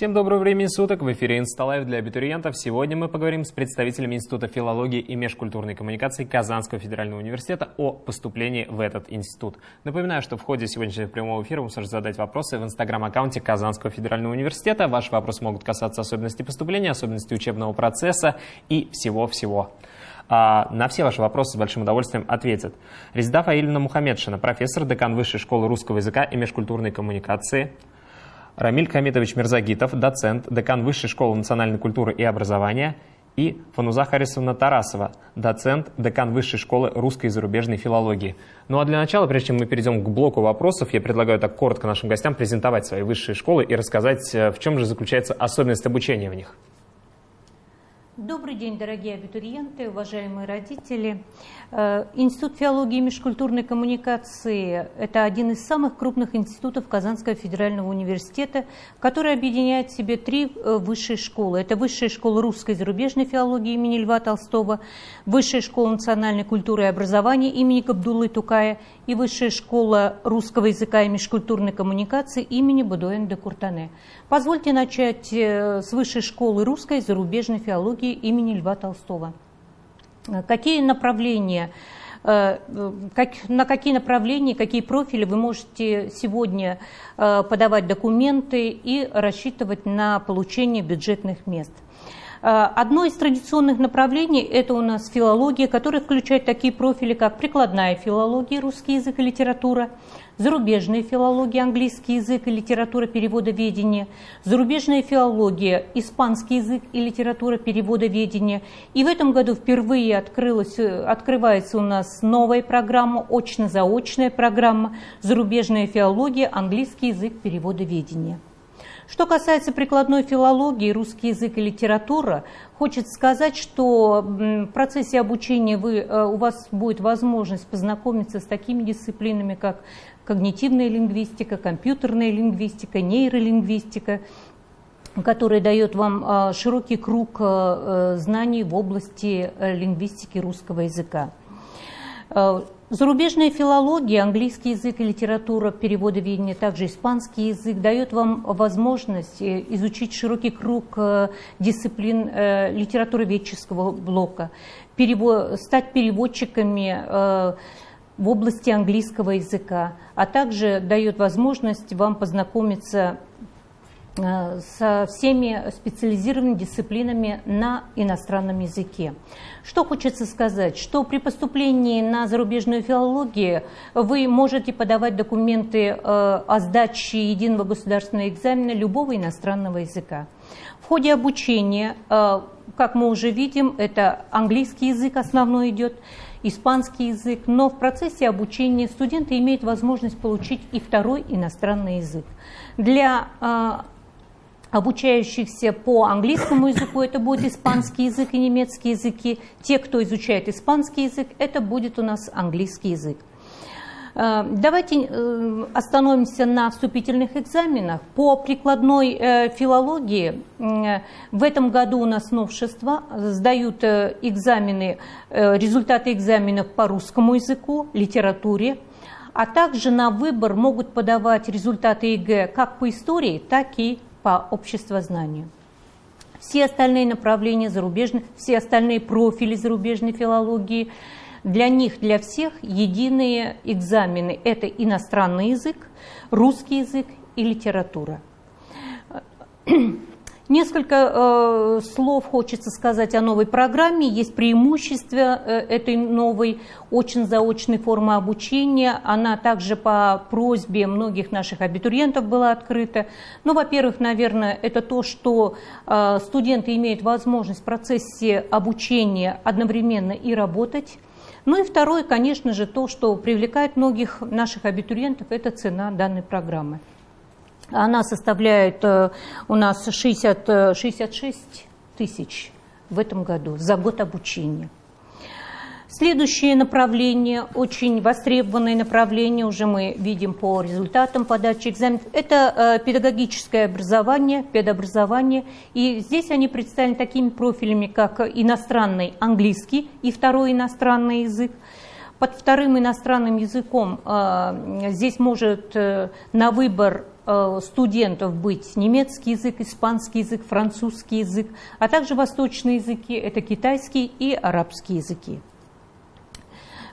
Всем доброго времени суток. В эфире Insta Live для абитуриентов. Сегодня мы поговорим с представителями Института филологии и межкультурной коммуникации Казанского федерального университета о поступлении в этот институт. Напоминаю, что в ходе сегодняшнего прямого эфира вы сможете задать вопросы в инстаграм-аккаунте Казанского федерального университета. Ваши вопросы могут касаться особенностей поступления, особенностей учебного процесса и всего-всего. А на все ваши вопросы с большим удовольствием ответят Резида Фаильевна Мухаммедшина, профессор, декан Высшей школы русского языка и межкультурной коммуникации, Рамиль Хамитович Мирзагитов, доцент, декан Высшей школы национальной культуры и образования, и Фануза Харисовна Тарасова, доцент, декан Высшей школы русской и зарубежной филологии. Ну а для начала, прежде чем мы перейдем к блоку вопросов, я предлагаю так коротко нашим гостям презентовать свои высшие школы и рассказать, э, в чем же заключается особенность обучения в них. Добрый день, дорогие абитуриенты, уважаемые родители. Э, Институт филологии и межкультурной коммуникации – это один из самых крупных институтов Казанского федерального университета, который объединяет в себе три э, высшие школы. Это Высшая школа русской и зарубежной филологии имени Льва Толстого, Высшая школа национальной культуры и образования имени Габдуллы Тукая и Высшая школа русского языка и межкультурной коммуникации имени Будуэн де Куртане. Позвольте начать э, с Высшей школы русской и зарубежной филологии имени Льва Толстого. Какие направления, э, как, на какие направления, какие профили вы можете сегодня э, подавать документы и рассчитывать на получение бюджетных мест? Э, одно из традиционных направлений – это у нас филология, которая включает такие профили, как прикладная филология, русский язык и литература, зарубежная филология, английский язык и литература переводоведения, зарубежная филология, испанский язык и литература переводоведения. И в этом году впервые открылась, открывается у нас новая программа, очно-заочная программа «Зарубежная филология, английский язык переводоведения». Что касается прикладной филологии, русский язык и литература, хочется сказать, что в процессе обучения вы, э, у вас будет возможность познакомиться с такими дисциплинами, как когнитивная лингвистика, компьютерная лингвистика, нейролингвистика, которая дает вам а, широкий круг а, знаний в области э, лингвистики русского языка. А, зарубежная филология, английский язык и литература, переводоведение, также испанский язык дает вам возможность э, изучить широкий круг э, дисциплин литературоведческого блока, стать переводчиками в области английского языка, а также дает возможность вам познакомиться э, со всеми специализированными дисциплинами на иностранном языке. Что хочется сказать, что при поступлении на зарубежную филологию вы можете подавать документы э, о сдаче единого государственного экзамена любого иностранного языка. В ходе обучения, э, как мы уже видим, это английский язык основной идет, испанский язык, но в процессе обучения студенты имеют возможность получить и второй иностранный язык. Для э, обучающихся по английскому языку это будет испанский язык и немецкий языки. Те, кто изучает испанский язык, это будет у нас английский язык. Э, давайте э, остановимся на вступительных экзаменах. По прикладной э, филологии в этом году у нас новшество. Сдают экзамены, результаты экзаменов по русскому языку, литературе, а также на выбор могут подавать результаты ЕГЭ как по истории, так и по обществознанию. Все остальные направления зарубежные, все остальные профили зарубежной филологии – для них, для всех единые экзамены – это иностранный язык, русский язык и литература. Несколько э, слов хочется сказать о новой программе. Есть преимущества э, этой новой очень заочной формы обучения. Она также по просьбе многих наших абитуриентов была открыта. Ну, во-первых, наверное, это то, что э, студенты имеют возможность в процессе обучения одновременно и работать ну и второе, конечно же, то, что привлекает многих наших абитуриентов, это цена данной программы. Она составляет э, у нас 60, 66 э, тысяч в этом году за год обучения. Следующее направление, очень востребованное направление, уже мы видим по результатам подачи экзаменов, это э, педагогическое образование, педобразование. И здесь они представлены такими профилями, как иностранный английский и второй иностранный язык. Под вторым иностранным языком э, здесь может э, на выбор студентов быть немецкий язык, испанский язык, французский язык, а также восточные языки, это китайский и арабский языки.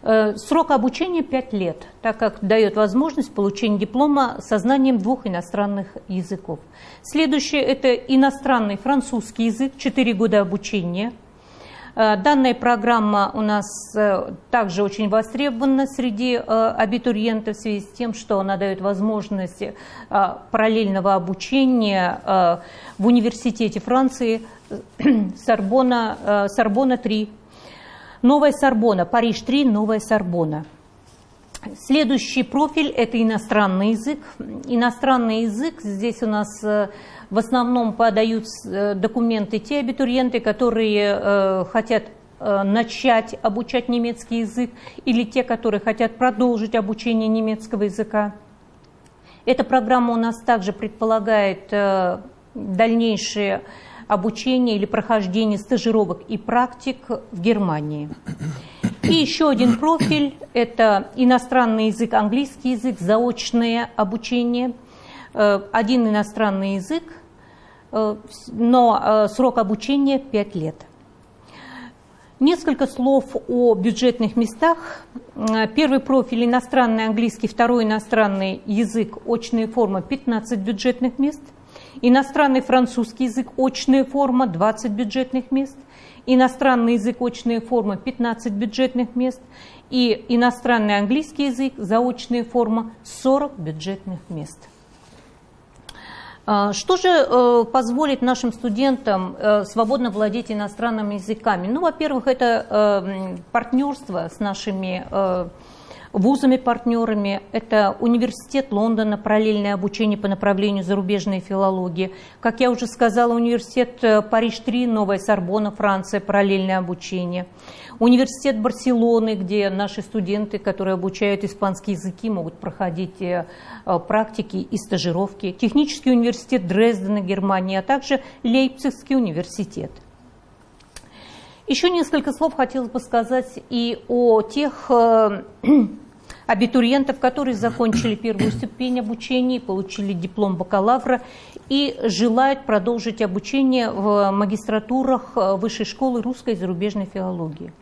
Э, срок обучения 5 лет, так как дает возможность получения диплома со знанием двух иностранных языков. Следующее – это иностранный французский язык, 4 года обучения. Э, данная программа у нас э, также очень востребована среди абитуриентов в связи с тем, что она дает возможность параллельного обучения в университете Франции Сорбона, Сорбона 3 Новая Сорбона, Париж-3, Новая Сорбона. Следующий профиль – это иностранный язык. Иностранный язык, здесь у нас э, в основном подают э, документы те абитуриенты, которые э, хотят начать обучать немецкий язык, или те, которые хотят продолжить обучение немецкого языка. Эта программа у нас также предполагает дальнейшее обучения или прохождения стажировок и практик в Германии. И еще один профиль – это иностранный язык, английский язык, заочное обучение. Э, один иностранный язык, э, но э, срок обучения 5 лет. Несколько слов о бюджетных местах. Первый профиль – иностранный английский, второй иностранный язык, очная форма – 15 бюджетных мест – Иностранный французский язык, очная форма, 20 бюджетных мест. Иностранный язык, очная форма, 15 бюджетных мест. И иностранный английский язык, заочная форма, 40 бюджетных мест. А, что же э, позволит нашим студентам э, свободно владеть иностранными языками? Ну, во-первых, это э, партнерство с нашими вузами-партнерами. Это Университет Лондона, параллельное обучение по направлению зарубежной филологии. Как я уже сказала, Университет э, Париж-3, Новая Сорбона, Франция, параллельное обучение. Университет Барселоны, где наши студенты, которые обучают испанские языки, могут проходить э, э, практики и стажировки. Технический университет Дрездена, Германия, а также Лейпцигский университет. Еще несколько слов хотелось бы сказать и о тех абитуриентов, которые закончили первую ступень обучения, получили диплом бакалавра и желают продолжить обучение в магистратурах э, Высшей школы русской и зарубежной филологии.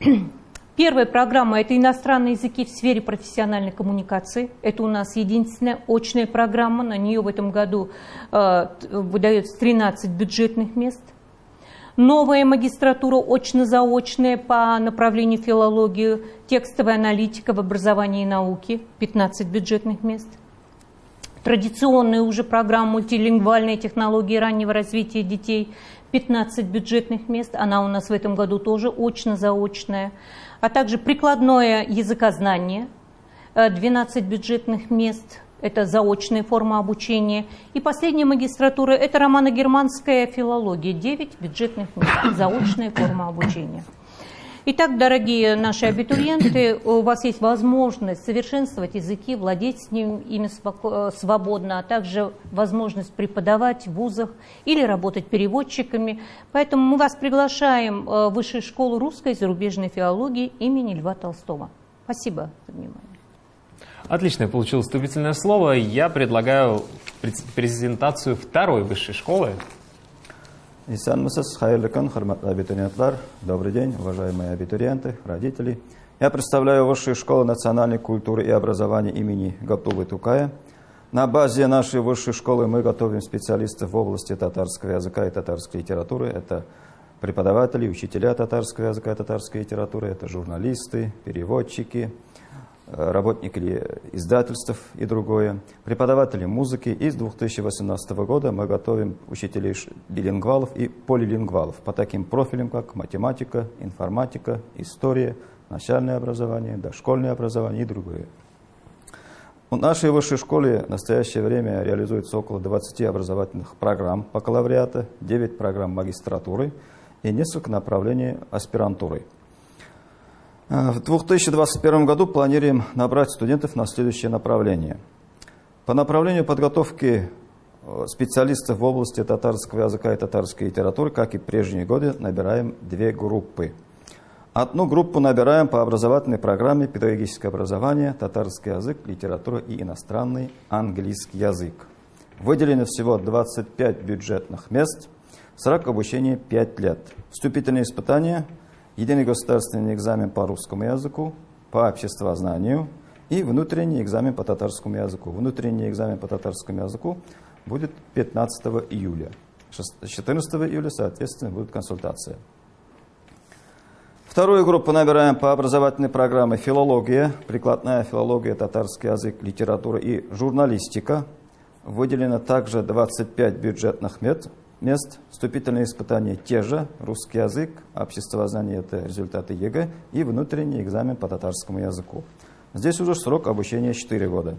Первая программа – это иностранные языки в сфере профессиональной коммуникации. Это у нас единственная очная программа. На нее в этом году э, выдается 13 бюджетных мест – новая магистратура очно-заочная по направлению филологии, текстовая аналитика в образовании и науке, 15 бюджетных мест. Традиционная уже программа мультилингвальные технологии раннего развития детей, 15 бюджетных мест, она у нас в этом году тоже очно-заочная, а также прикладное языкознание, 12 э, бюджетных мест – это заочная форма обучения. И последняя магистратура – это романо-германская филология, 9 бюджетных мест, заочная форма обучения. Итак, дорогие наши абитуриенты, у вас есть возможность совершенствовать языки, владеть с ним, ими свободно, а также возможность преподавать в вузах или работать переводчиками. Поэтому мы вас приглашаем в Высшую школу русской и зарубежной филологии имени Льва Толстого. Спасибо за внимание. Отлично, я получил вступительное слово. Я предлагаю презентацию второй высшей школы. Добрый день, уважаемые абитуриенты, родители. Я представляю Высшую школу национальной культуры и образования имени Гатулы Тукая. На базе нашей высшей школы мы готовим специалистов в области татарского языка и татарской литературы. Это преподаватели, учителя татарского языка и татарской литературы, это журналисты, переводчики, работники издательств и другое, преподаватели музыки. И с 2018 года мы готовим учителей билингвалов и полилингвалов по таким профилям, как математика, информатика, история, начальное образование, дошкольное образование и другое. В нашей высшей школе в настоящее время реализуется около 20 образовательных программ бакалавриата, 9 программ магистратуры и несколько направлений аспирантуры – в 2021 году планируем набрать студентов на следующее направление. По направлению подготовки э, специалистов в области татарского языка и татарской литературы, как и прежние годы, набираем две группы. Одну группу набираем по образовательной программе «Педагогическое образование», татарский язык, литература и иностранный английский язык. Выделено всего 25 бюджетных мест, срок обучения 5 лет. Вступительные испытания, единый государственный экзамен по русскому языку, по обществознанию и внутренний экзамен по татарскому языку. Внутренний экзамен по татарскому языку будет 15 июля. 14 июля, соответственно, будет консультация. Вторую группу набираем по образовательной программе «Филология», прикладная филология, татарский язык, литература и журналистика. Выделено также 25 бюджетных мест. Вступительные испытания те же. Русский язык, обществознание – это результаты ЕГЭ и внутренний экзамен по татарскому языку. Здесь уже срок обучения 4 года.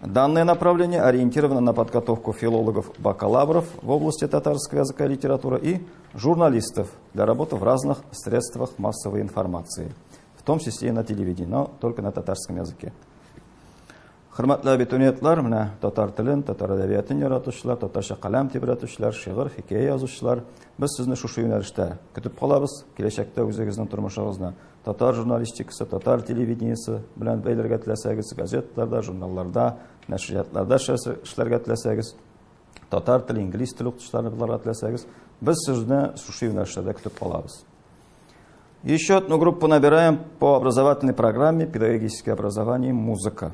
Данное направление ориентировано на подготовку филологов-бакалавров в области татарского языка и литературы и журналистов для работы в разных средствах массовой информации, в том числе и на телевидении, но только на татарском языке. hurmatli abituriyentlar mana tatar tilin tatar adabiyotini yaratuvchilar tatarcha qalam tebratuvchilar she'r hikoya yozuvchilar biz sizni shu shu yo'nalishda kutib qolamiz kelajakda o'zingizni turmushingizni tatar jurnalistikasi tatar televideniyasi bilan baylarga tilasangiz gazetalarda jurnallarda nashriyatlarda ishlarga tilasangiz tatar tili ingliz tili o'qituvchilarga tilasangiz biz sizni shu shu yo'nalishlarda kutib qolamiz Еще одну группу набираем по образовательной программе «Педагогическое образование. Музыка».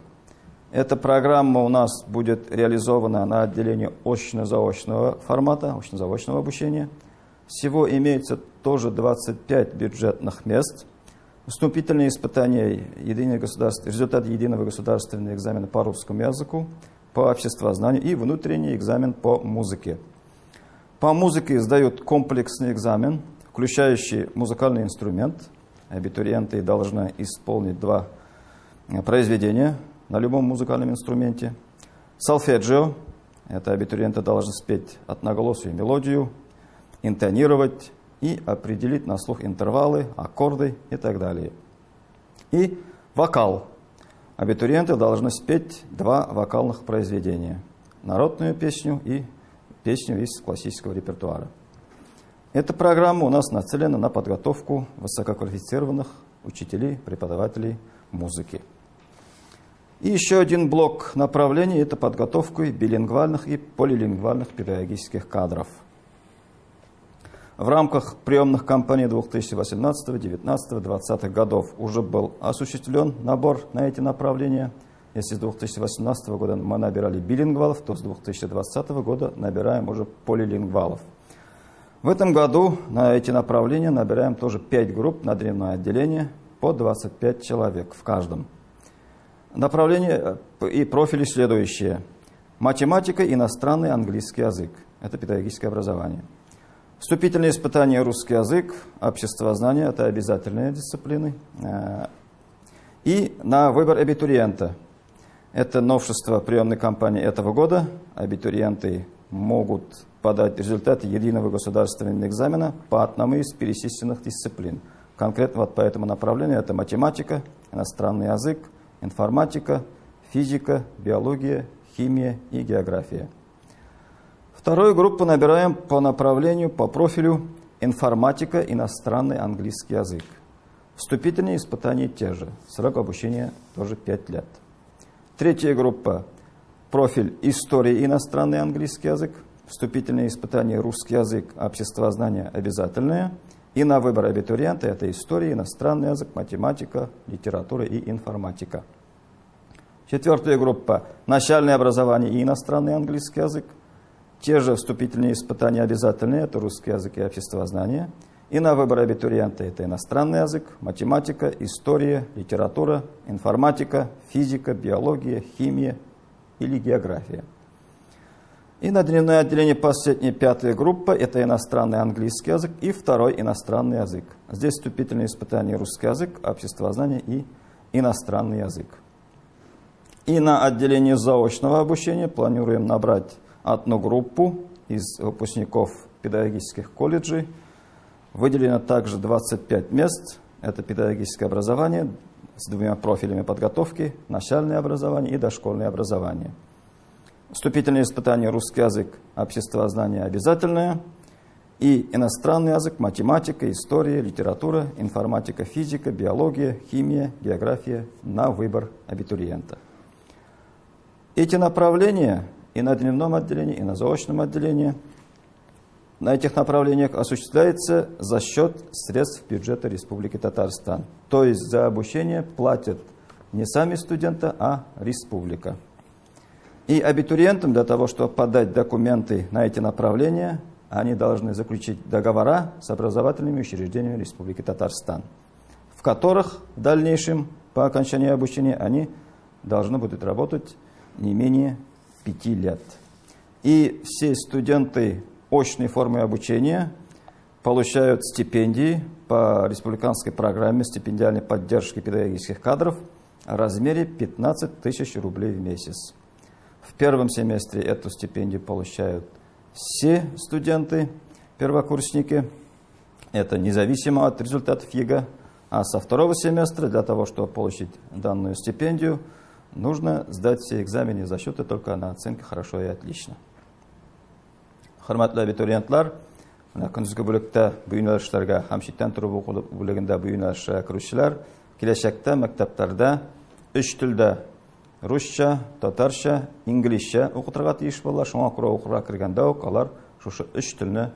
Эта программа у нас будет реализована на отделении очно-заочного формата, очно-заочного обучения. Всего имеется тоже 25 бюджетных мест. Вступительные испытания, единый государств, результат единого государственного экзамена по русскому языку, по обществознанию и внутренний экзамен по музыке. По музыке сдают комплексный экзамен, включающий музыкальный инструмент. Абитуриенты должны исполнить два произведения на любом музыкальном инструменте. Солфеджио – это абитуриенты должны спеть одноголосую мелодию, интонировать и определить на слух интервалы, аккорды и так далее. И вокал. Абитуриенты должны спеть два вокальных произведения. Народную песню и песню из классического репертуара. Эта программа у нас нацелена на подготовку высококвалифицированных учителей, преподавателей музыки. И еще один блок направлений – это подготовка билингвальных и полилингвальных педагогических кадров. В рамках приемных кампаний 2018, 2019, 2020 годов уже был осуществлен набор на эти направления. Если с 2018 года мы набирали билингвалов, то с 2020 года набираем уже полилингвалов. В этом году на эти направления набираем тоже 5 групп на дневное отделение по 25 человек в каждом. Направление э, и профили следующие. Математика, иностранный английский язык. Это педагогическое образование. Вступительные испытания русский язык, обществознание – это обязательные дисциплины. Э, и на выбор абитуриента. Это новшество приемной кампании этого года. Абитуриенты могут подать результаты единого государственного экзамена по одному из перечисленных дисциплин. Конкретно вот по этому направлению это математика, иностранный язык, информатика, физика, биология, химия и география. Вторую группу набираем по направлению, по профилю информатика, иностранный английский язык. Вступительные испытания те же, срок обучения тоже 5 лет. Третья группа – профиль история, иностранный английский язык. Вступительные испытания русский язык, обществознание обязательное – и на выбор абитуриента это история, иностранный язык, математика, литература и информатика. Четвертая группа – начальное образование и иностранный английский язык. Те же вступительные испытания обязательные – это русский язык и обществознание. И на выбор абитуриента это иностранный язык, математика, история, литература, информатика, физика, биология, химия или география. И на дневное отделение последняя пятая группа – это иностранный английский язык и второй иностранный язык. Здесь вступительные испытания русский язык, обществознание и иностранный язык. И на отделение заочного обучения планируем набрать одну группу из выпускников педагогических колледжей. Выделено также 25 мест. Это педагогическое образование с двумя профилями подготовки, начальное образование и дошкольное образование – Вступительные испытания русский язык, обществознание обязательное. и иностранный язык, математика, история, литература, информатика, физика, биология, химия, география на выбор абитуриента. Эти направления и на дневном отделении, и на заочном отделении на этих направлениях осуществляется за счет средств бюджета Республики Татарстан. То есть за обучение платят не сами студенты, а республика. И абитуриентам для того, чтобы подать документы на эти направления, они должны заключить договора с образовательными учреждениями Республики Татарстан, в которых в дальнейшем, по окончании обучения, они должны будут работать не менее пяти лет. И все студенты очной формы обучения получают стипендии по республиканской программе стипендиальной поддержки педагогических кадров в размере 15 тысяч рублей в месяц. В первом семестре эту стипендию получают все студенты, первокурсники. Это независимо от результатов ЕГЭ. А со второго семестра для того, чтобы получить данную стипендию, нужно сдать все экзамены зачеты только на оценке «хорошо» и «отлично». Хөрмәтле абитуриентлар, көндезге бүлектә бу юнәлешләргә һәм читтән торып уку бүлегендә бу юнәлешкә керүчеләр kelajakda maktablarda uch русча татарча инглисче укытырга тиеш булалар шуңа күрә оқыра кергәндә үк алар шушы өч телне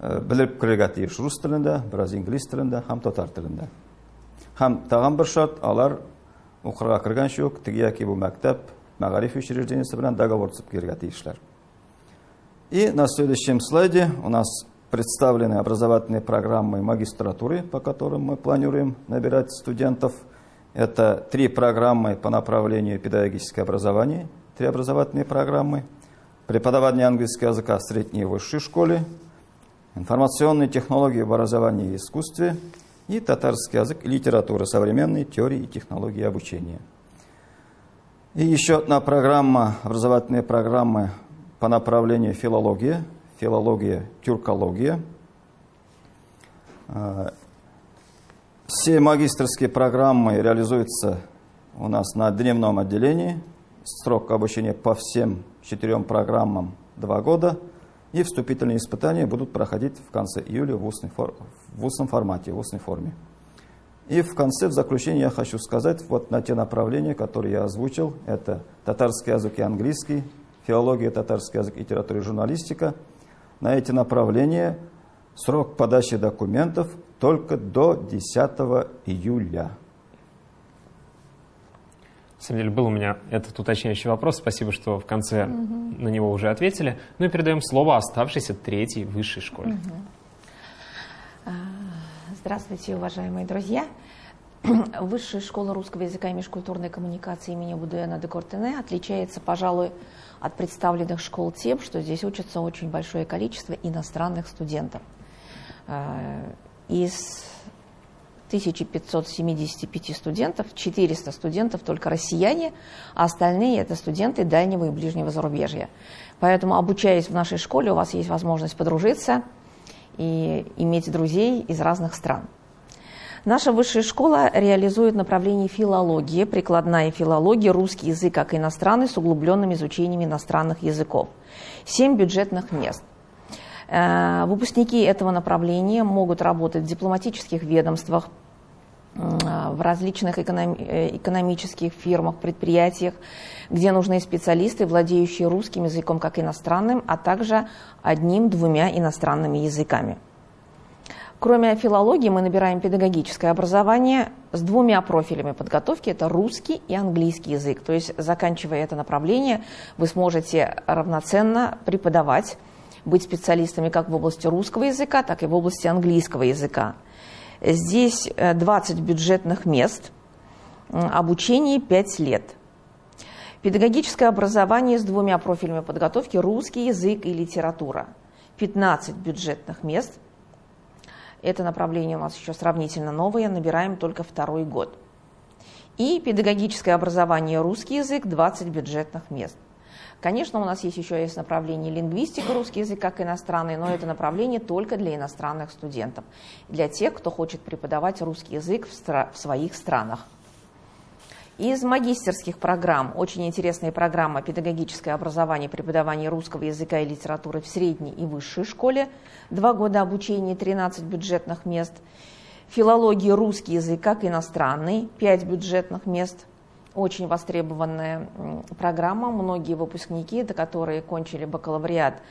э, белеп керергә тиеш рус телендә бераз инглиз телендә һәм татар телендә һәм тагын бер шат, алар укырга кергәнче үк теге яки бу мәктәп мәгариф учреждениесе белән договор төзеп кергә тиешләр. И на следующем слайде у нас представлены образовательные программы магистратуры по которым мы планируем набирать студентов – Это три программы по направлению педагогическое образование, три образовательные программы, преподавание английского языка в средней и высшей школе, информационные технологии в образовании и искусстве и татарский язык и литература, современные теории и технологии обучения. И еще одна программа, образовательные программы по направлению филология, филология, тюркология. Все магистрские программы реализуются у нас на дневном отделении. Срок обучения по всем четырем программам два года. И вступительные испытания будут проходить в конце июля в устной, фор... в устном формате, в устной форме. И в конце, в заключение я хочу сказать вот на те направления, которые я озвучил. Это татарский язык и английский, филология, татарский язык, литература и журналистика. На эти направления срок подачи документов только до 10 июля. На самом деле был у меня этот уточняющий вопрос. Спасибо, что в конце угу. на него уже ответили. Ну и передаем слово оставшейся третьей высшей школе. Угу. Здравствуйте, уважаемые друзья. Высшая школа русского языка и межкультурной коммуникации имени Будуэна де Кортене отличается, пожалуй, от представленных школ тем, что здесь учатся очень большое количество иностранных студентов. Из 1575 студентов, 400 студентов только россияне, а остальные это студенты дальнего и ближнего зарубежья. Поэтому, обучаясь в нашей школе, у вас есть возможность подружиться и иметь друзей из разных стран. Наша высшая школа реализует направление филологии, прикладная филология, русский язык как иностранный с углубленным изучением иностранных языков. Семь бюджетных мест. Э, выпускники этого направления могут работать в дипломатических ведомствах, в различных э, экономических фирмах, предприятиях, где нужны специалисты, владеющие русским языком как иностранным, а также одним-двумя иностранными языками. Кроме филологии мы набираем педагогическое образование с двумя профилями подготовки. Это русский и английский язык. То есть, заканчивая это направление, вы сможете равноценно преподавать, быть специалистами как в области русского языка, так и в области английского языка. Здесь 20 э, бюджетных мест, обучение 5 лет. Педагогическое образование с двумя профилями подготовки – русский язык и литература. 15 бюджетных мест – это направление у нас еще сравнительно новое, набираем только второй год. И педагогическое образование русский язык, 20 бюджетных мест. Конечно, у нас есть еще есть направление лингвистика, русский язык как иностранный, но это направление только для иностранных студентов, для тех, кто хочет преподавать русский язык в, в своих странах. Из магистерских программ очень интересная программа «Педагогическое образование преподавание русского языка и литературы в средней и высшей школе». Два года обучения, 13 бюджетных мест. Филология русский язык как иностранный, 5 бюджетных мест. Очень востребованная программа. Многие выпускники, которые кончили бакалавриат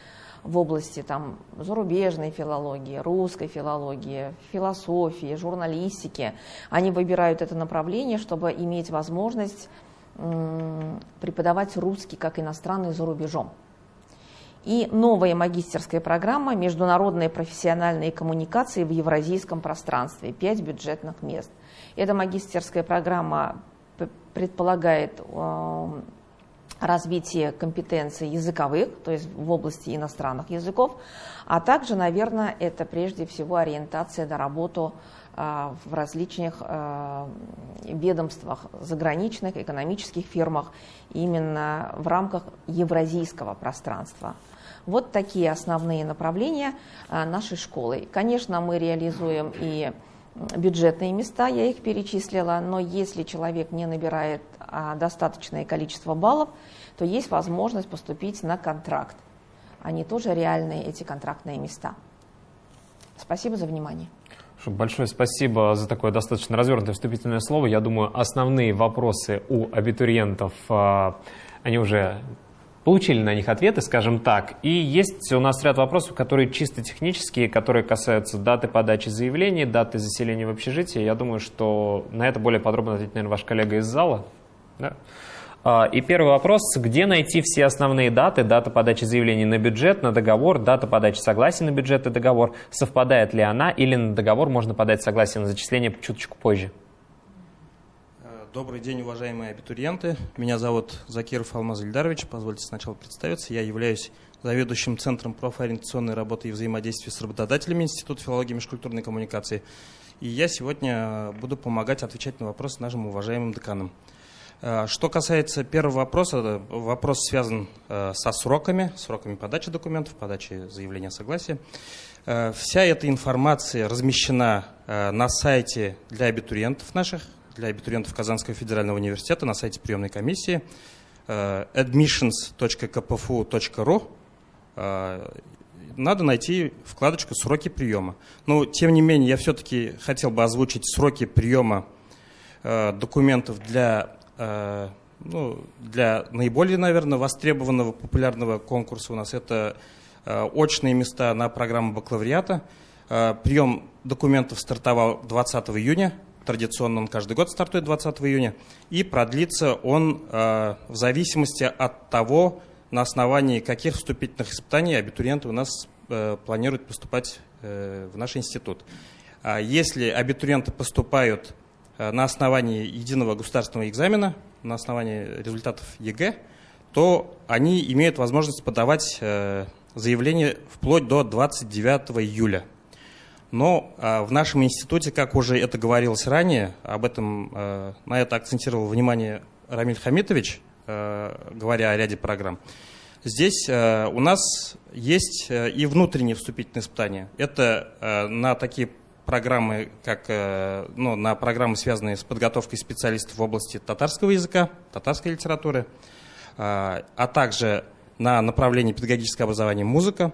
в области там, зарубежной филологии, русской филологии, философии, журналистики. Они выбирают это направление, чтобы иметь возможность преподавать русский как иностранный за рубежом. И новая магистерская программа «Международные профессиональные коммуникации в евразийском пространстве». Пять бюджетных мест. Эта магистерская программа предполагает развитие компетенций языковых, то есть в области иностранных языков, а также, наверное, это прежде всего ориентация на работу а, в различных а, ведомствах, заграничных, экономических фирмах, именно в рамках евразийского пространства. Вот такие основные направления нашей школы. Конечно, мы реализуем и бюджетные места, я их перечислила, но если человек не набирает а, достаточное количество баллов, то есть возможность поступить на контракт. Они тоже реальные, эти контрактные места. Спасибо за внимание. Большое спасибо за такое достаточно развернутое вступительное слово. Я думаю, основные вопросы у абитуриентов, а, они уже получили на них ответы, скажем так. И есть у нас ряд вопросов, которые чисто технические, которые касаются даты подачи заявлений, даты заселения в общежитие. Я думаю, что на это более подробно ответит, наверное, ваш коллега из зала. Да? А, и первый вопрос, где найти все основные даты, дата подачи заявлений на бюджет, на договор, дата подачи согласия на бюджет и договор, совпадает ли она или на договор можно подать согласие на зачисление чуточку позже? Добрый день, уважаемые абитуриенты. Меня зовут Закиров Алмаз Ильдарович. Позвольте сначала представиться. Я являюсь заведующим Центром профориентационной работы и взаимодействия с работодателями Института филологии и межкультурной коммуникации. И я сегодня буду помогать отвечать на вопросы нашим уважаемым деканам. Э, что касается первого вопроса, вопрос связан э, со сроками, сроками подачи документов, подачи заявления согласия. Э, вся эта информация размещена на сайте для абитуриентов наших, для абитуриентов Казанского федерального университета на сайте приемной комиссии э, admissions.kpfu.ru э, надо найти вкладочку «Сроки приема». Но, тем не менее, я все-таки хотел бы озвучить сроки приема э, документов для, ну, для наиболее, наверное, востребованного популярного конкурса у нас. Это очные места на программу бакалавриата. Прием документов стартовал 20 июня Традиционно он каждый год стартует 20 июня. И продлится он э, в зависимости от того, на основании каких вступительных испытаний абитуриенты у нас э, планируют поступать э, в наш институт. А если абитуриенты поступают на основании единого государственного экзамена, на основании результатов ЕГЭ, то они имеют возможность подавать заявление вплоть до 29 июля. Но а, в нашем институте, как уже это говорилось ранее, об этом, а, на это акцентировал внимание Рамиль Хамитович, а, говоря о ряде программ, здесь у нас есть и внутренние вступительные испытания. Это на такие программы, как ну, на программы, связанные с подготовкой специалистов в области татарского языка, татарской литературы, а, также на направлении педагогическое образование музыка.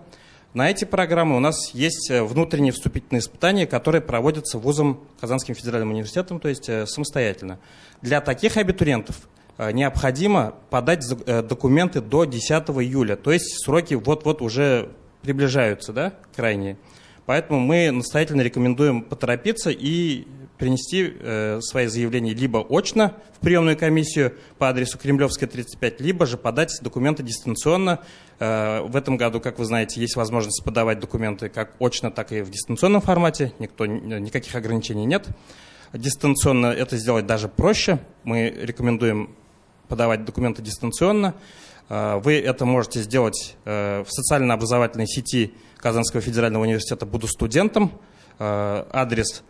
На эти программы у нас есть э, внутренние вступительные испытания, которые проводятся вузом Казанским федеральным университетом, то есть э, самостоятельно. Для таких абитуриентов э, необходимо подать документы до 10 июля, то есть сроки вот-вот уже приближаются, да, крайние. Поэтому мы настоятельно рекомендуем поторопиться и принести э, свои заявления либо очно в приемную комиссию по адресу Кремлевская, 35, либо же подать документы дистанционно. Э, в этом году, как вы знаете, есть возможность подавать документы как очно, так и в дистанционном формате. Никто, никаких ограничений нет. Дистанционно это сделать даже проще. Мы рекомендуем подавать документы дистанционно. Э, вы это можете сделать э, в социально-образовательной сети Казанского федерального университета «Буду студентом». Э, адрес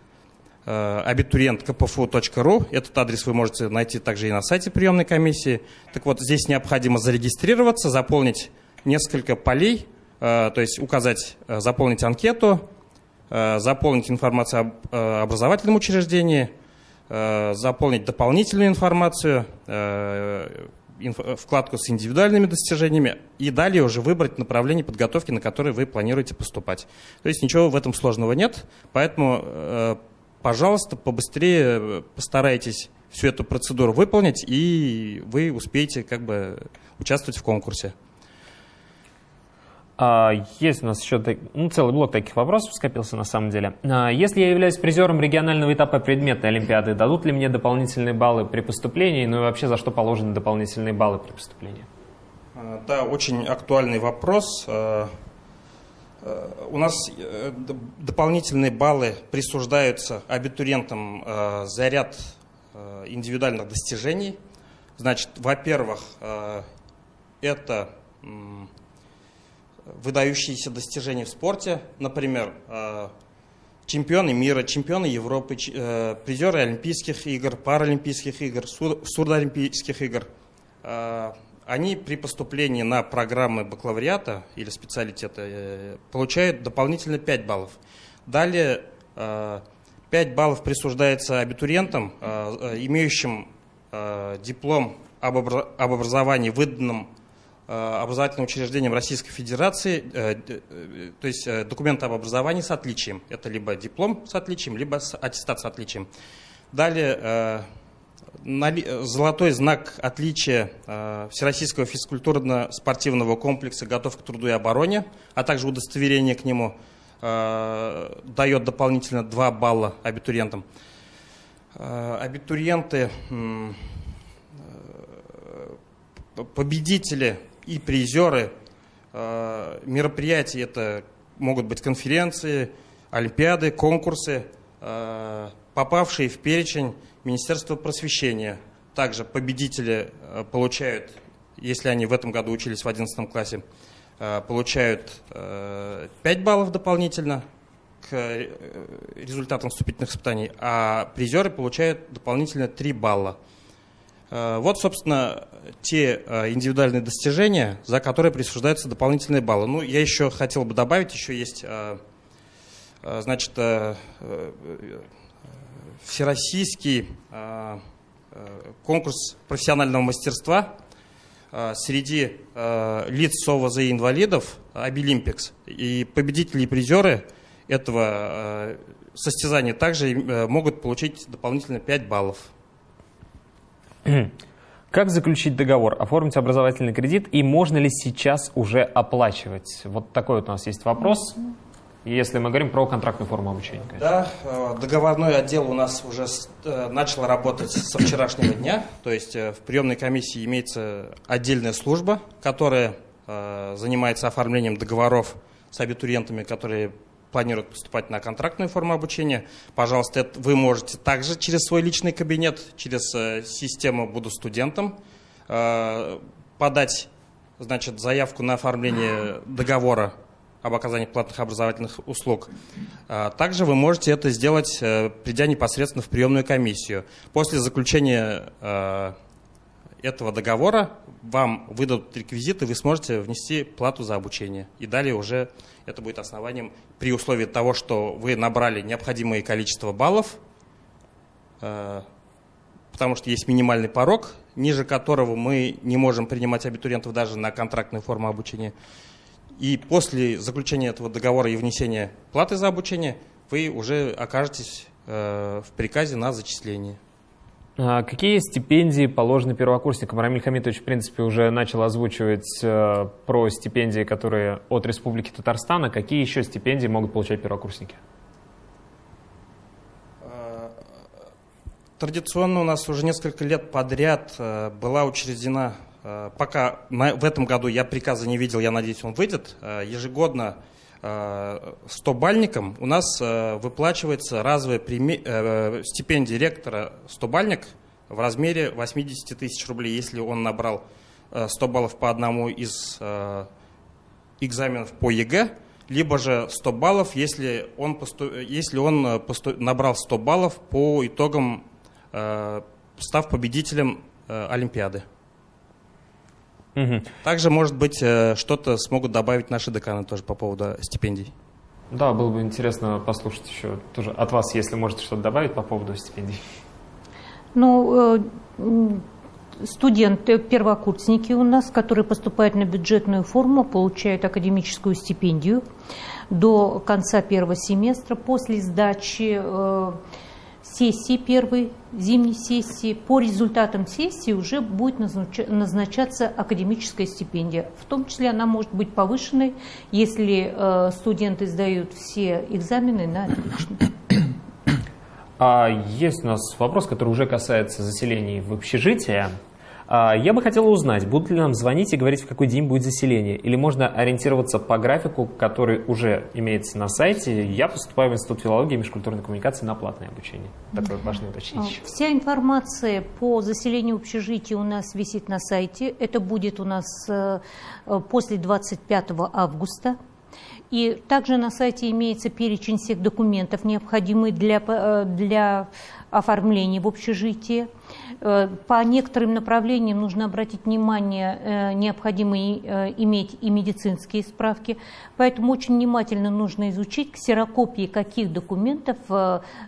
Э, абитуриент.кпфу.ру. Этот адрес вы можете найти также и на сайте приемной комиссии. Так вот, здесь необходимо зарегистрироваться, заполнить несколько полей, э, то есть указать, э, заполнить анкету, заполнить информацию об образовательном учреждении, заполнить дополнительную информацию, вкладку с индивидуальными достижениями и далее уже выбрать направление подготовки, на которое вы планируете поступать. То есть ничего в этом сложного нет, поэтому, пожалуйста, побыстрее постарайтесь всю эту процедуру выполнить, и вы успеете как бы участвовать в конкурсе. А, есть у нас еще ну, целый блок таких вопросов скопился на самом деле. А, если я являюсь призером регионального этапа предметной олимпиады, дадут ли мне дополнительные баллы при поступлении? Ну и вообще, за что положены дополнительные баллы при поступлении? А, да, очень актуальный вопрос. У нас э, дополнительные баллы присуждаются абитуриентам за ряд Э, индивидуальных достижений. Значит, во-первых, э, это выдающиеся достижения в спорте, например, э, чемпионы мира, чемпионы Европы, призеры Олимпийских игр, Паралимпийских игр, Сурдоолимпийских игр. Они при поступлении на программы бакалавриата или специалитета получают дополнительно 5 баллов. Далее 5 баллов присуждается абитуриентам, э, э, имеющим э, диплом об образовании, выданном образовательным учреждением Российской Федерации, то есть документ об образовании с отличием. Это либо диплом с отличием, либо аттестат с отличием. Далее золотой знак отличия Всероссийского физкультурно-спортивного комплекса «Готов к труду и обороне», а также удостоверение к нему – Э, дает дополнительно 2 балла абитуриентам. Э, абитуриенты, э, победители и призеры мероприятий, это могут быть конференции, олимпиады, конкурсы, попавшие в перечень Министерства просвещения. Также победители получают, если они в этом году учились в 11 классе, Э, получают 5 э, баллов дополнительно к э, результатам вступительных испытаний, а призеры получают дополнительно 3 балла. Вот, собственно, те индивидуальные достижения, за которые присуждаются дополнительные баллы. Ну, я еще хотел бы добавить, еще есть, значит, всероссийский конкурс профессионального мастерства – Э, среди э, лиц СОВАЗа и инвалидов Обилимпикс. И победители и призеры этого э, состязания также могут получить дополнительно 5 баллов. Как заключить договор, оформить образовательный кредит и можно ли сейчас уже оплачивать? Вот такой вот у нас есть вопрос если мы говорим про контрактную форму обучения. Конечно. Да, э, договорной отдел у нас уже э, начал работать со вчерашнего дня. То есть э, в приемной комиссии имеется отдельная служба, которая занимается оформлением договоров с абитуриентами, которые планируют поступать на контрактную форму обучения. Пожалуйста, вы можете также через свой личный кабинет, через систему «Буду студентом» подать значит, заявку на оформление договора об оказании платных образовательных услуг. А, также вы можете это сделать, э, придя непосредственно в приемную комиссию. После заключения э, этого договора вам выдадут реквизиты, вы сможете внести плату за обучение. И далее уже это будет основанием при условии того, что вы набрали необходимое количество баллов, э, потому что есть минимальный порог, ниже которого мы не можем принимать абитуриентов даже на контрактную форму обучения. И после заключения этого договора и внесения платы за обучение вы уже окажетесь э, в приказе на зачисление. А какие стипендии положены первокурсникам? Рамиль Хамитович, в принципе, уже начал озвучивать э, про стипендии, которые от Республики Татарстан. А какие еще стипендии могут получать первокурсники? Э, традиционно у нас уже несколько лет подряд была учреждена пока в этом году я приказа не видел, я надеюсь, он выйдет. Э, ежегодно 100-бальникам э, у нас выплачивается разовая стипендия ректора 100-бальник в размере 80 тысяч рублей, если он набрал 100 баллов по одному из экзаменов по ЕГЭ, либо же 100 баллов, если он, посту... если он посту... набрал 100 баллов по итогам, став победителем Олимпиады. Угу. Также, может быть, э, что-то смогут добавить наши деканы тоже по поводу стипендий. Да, было бы интересно послушать еще тоже от вас, если можете что-то добавить по поводу стипендий. Ну, студенты, первокурсники у нас, которые поступают на бюджетную форму, получают академическую стипендию до конца первого семестра. После сдачи э, сессии первой, зимней сессии, по результатам сессии уже будет назначаться академическая стипендия. В том числе она может быть повышенной, если э, студенты сдают все экзамены на отлично. А есть у нас вопрос, который уже касается заселений в общежитие. А, я бы хотел узнать, будут ли нам звонить и говорить, в какой день будет заселение, или можно ориентироваться по графику, который уже имеется на сайте. Я поступаю в Институт филологии и межкультурной коммуникации на платное обучение. Такое важное уточнение. А, вся информация по заселению общежития у нас висит на сайте. Это будет у нас э, после 25 августа. И также на сайте имеется перечень всех документов, необходимых для, э, для оформления в общежитии. Э, по некоторым направлениям нужно обратить внимание, э, необходимо иметь и медицинские справки. Поэтому очень внимательно нужно изучить, ксерокопии каких документов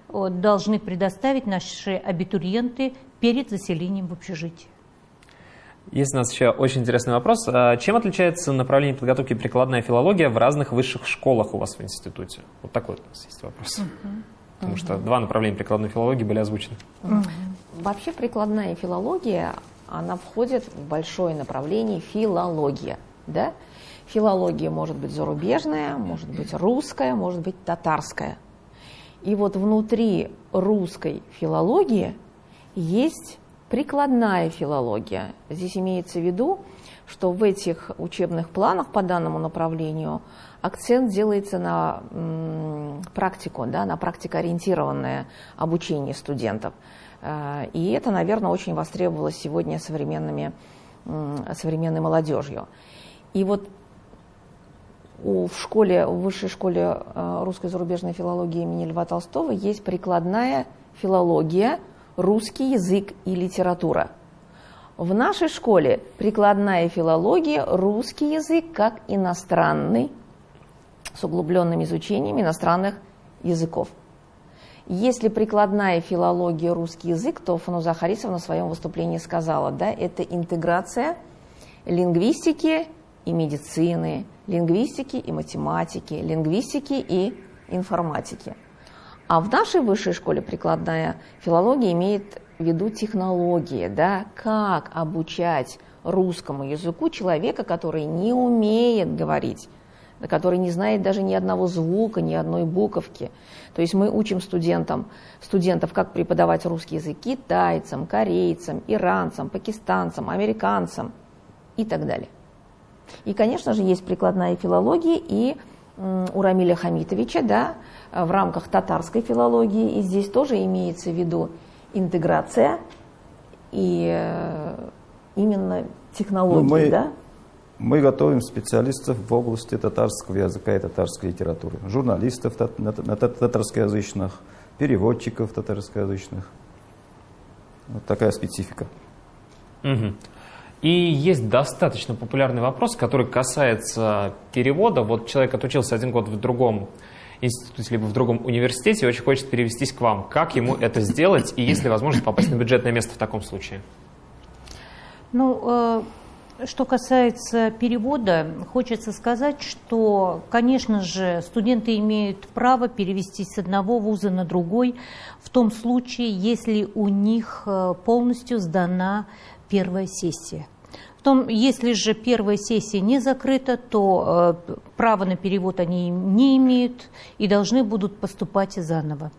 должны предоставить наши абитуриенты перед заселением в общежитие. Есть у нас еще очень интересный вопрос. А чем отличается направление подготовки прикладная филология в разных высших школах у вас в институте? Вот такой у нас есть вопрос. Uh-huh. Потому что два направления прикладной филологии были озвучены. Вообще прикладная филология, она входит в большое направление филология. Да? Филология может быть зарубежная, может быть русская, может быть татарская. И вот внутри русской филологии есть Прикладная филология. Здесь имеется в виду, что в этих учебных планах по данному направлению акцент делается на практику, да, на практикоориентированное обучение студентов. Э, и это, наверное, очень востребовалось сегодня современными, современной молодежью. И вот в школе, в высшей школе э, русской зарубежной филологии имени Льва Толстого есть прикладная филология – русский язык и литература. В нашей школе прикладная филология, русский язык как иностранный, с углубленным изучением иностранных языков. Если прикладная филология, русский язык, то Фануза Харисовна в своем выступлении сказала, да, это интеграция лингвистики и медицины, лингвистики и математики, лингвистики и информатики. А в нашей высшей школе прикладная филология имеет в виду технологии, да, как обучать русскому языку человека, который не умеет говорить, который не знает даже ни одного звука, ни одной буковки. То есть мы учим студентам, студентов, как преподавать русский язык китайцам, корейцам, иранцам, пакистанцам, американцам и так далее. И, конечно же, есть прикладная филология и у Рамиля Хамитовича, да, в рамках татарской филологии, и здесь тоже имеется в виду интеграция и э, именно технологии, ну, мы, да? Мы готовим специалистов в области татарского языка и татарской литературы, журналистов татарскоязычных, переводчиков татарскоязычных. Вот такая специфика. Угу. И есть достаточно популярный вопрос, который касается перевода. Вот человек отучился один год в другом институте, либо в другом университете и очень хочет перевестись к вам. Как ему это сделать и есть ли возможность попасть на бюджетное место в таком случае? Ну, э, что касается перевода, хочется сказать, что, конечно же, студенты имеют право перевестись с одного вуза на другой в том случае, если у них э, полностью сдана первая сессия. Потом, если же первая сессия не закрыта, то э, право на перевод они не имеют и должны будут поступать заново.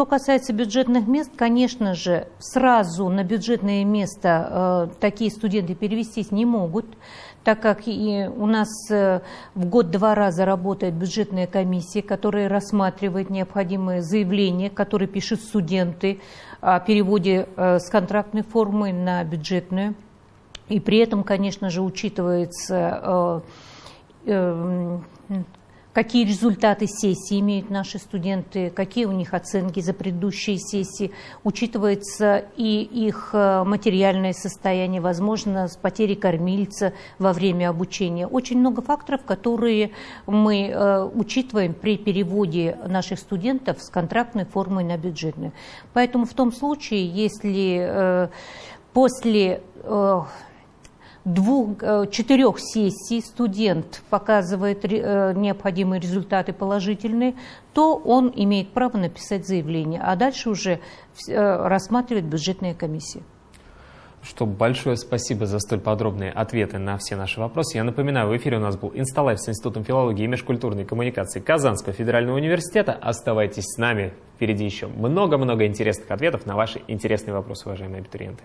Э, что касается бюджетных мест, конечно же, сразу на бюджетное место э, такие студенты перевестись не могут, так как и у нас э, в год два раза работает бюджетная комиссия, которая рассматривает необходимые заявления, которые пишут студенты о переводе э, с контрактной формы на бюджетную. И при этом, конечно же, учитывается э, какие результаты сессии имеют наши студенты, какие у них оценки за предыдущие сессии, учитывается и их э, материальное состояние, возможно, с потери кормильца во время обучения. Очень много факторов, которые мы э, учитываем при переводе наших студентов с контрактной формы на бюджетную. Поэтому в том случае, если э, после двух, э, четырех сессий студент показывает э, необходимые результаты положительные, то он имеет право написать заявление, а дальше уже э, рассматривает бюджетная комиссия. Что большое спасибо за столь подробные ответы на все наши вопросы. Я напоминаю, в эфире у нас был Инсталайф с Институтом филологии и межкультурной коммуникации Казанского федерального университета. Оставайтесь с нами, впереди еще много-много интересных ответов на ваши интересные вопросы, уважаемые абитуриенты.